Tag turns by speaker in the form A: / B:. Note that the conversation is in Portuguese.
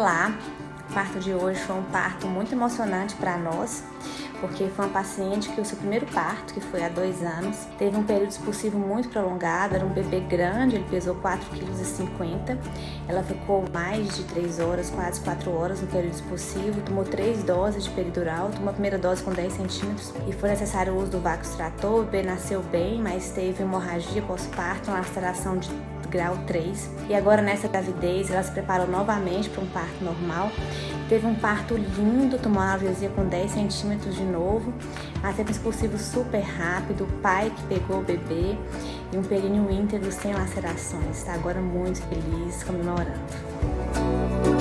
A: Olá, o parto de hoje foi um parto muito emocionante para nós, porque foi uma paciente que o seu primeiro parto, que foi há dois anos, teve um período expulsivo muito prolongado, era um bebê grande, ele pesou 4,50 kg, ela ficou mais de 3 horas, quase 4 horas no período expulsivo, tomou 3 doses de peridural, tomou a primeira dose com 10 centímetros e foi necessário o uso do Vaxtrator, o bebê nasceu bem, mas teve hemorragia pós-parto, uma laceração de grau 3. E agora nessa gravidez ela se preparou novamente para um parto normal. Teve um parto lindo, tomou uma analgesia com 10 centímetros de novo, mas teve um expulsivo super rápido, o pai que pegou o bebê e um períneo íntegro sem lacerações. Está agora muito feliz, comemorando.